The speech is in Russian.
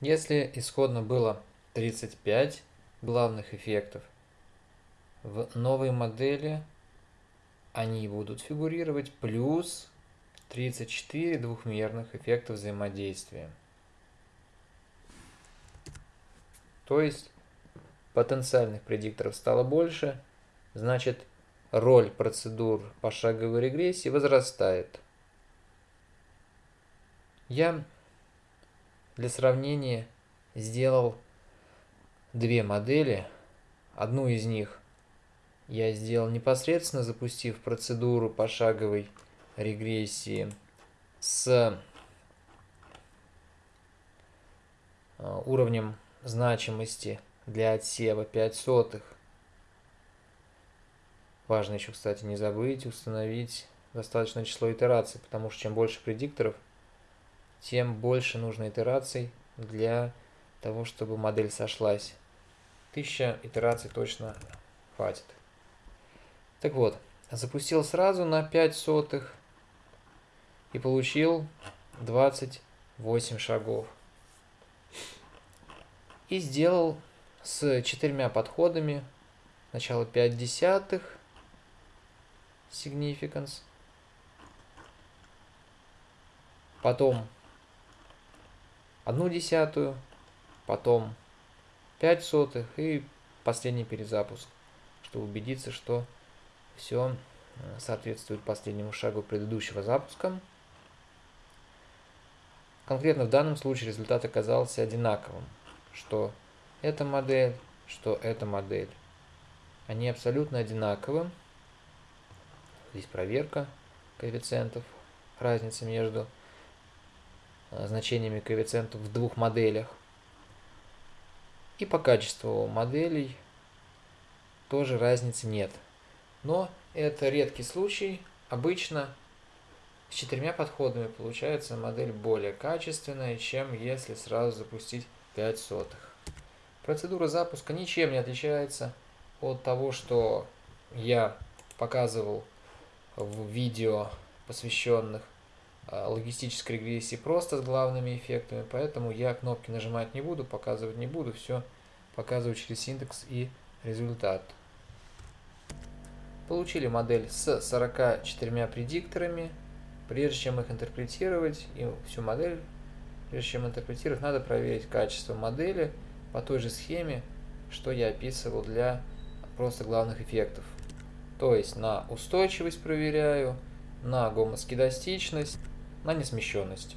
Если исходно было 35 главных эффектов, в новой модели они будут фигурировать плюс 34 двухмерных эффекта взаимодействия. То есть потенциальных предикторов стало больше, значит роль процедур пошаговой регрессии возрастает. Я для сравнения сделал две модели. Одну из них я сделал непосредственно запустив процедуру пошаговой регрессии с э, уровнем значимости для отсева 5 сотых. Важно еще, кстати, не забыть установить достаточное число итераций, потому что чем больше предикторов, тем больше нужно итераций для того, чтобы модель сошлась. Тысяча итераций точно хватит. Так вот, запустил сразу на 5 сотых и получил 28 шагов. И сделал с четырьмя подходами сначала 5 десятых significance, потом одну десятую, потом 5 сотых и последний перезапуск, чтобы убедиться, что все э, соответствует последнему шагу предыдущего запуска. Конкретно в данном случае результат оказался одинаковым, что эта модель, что эта модель. Они абсолютно одинаковы. Здесь проверка коэффициентов, разница между значениями коэффициентов в двух моделях. И по качеству моделей тоже разницы нет. Но это редкий случай. Обычно с четырьмя подходами получается модель более качественная, чем если сразу запустить 5 сотых. Процедура запуска ничем не отличается от того, что я показывал в видео, посвященных логистической регрессии просто с главными эффектами, поэтому я кнопки нажимать не буду, показывать не буду, все показываю через синтекс и результат. Получили модель с 44 предикторами. Прежде чем их интерпретировать, и всю модель, прежде чем интерпретировать, надо проверить качество модели по той же схеме, что я описывал для просто главных эффектов. То есть на устойчивость проверяю, на гомоскедастичность, на несмещенность.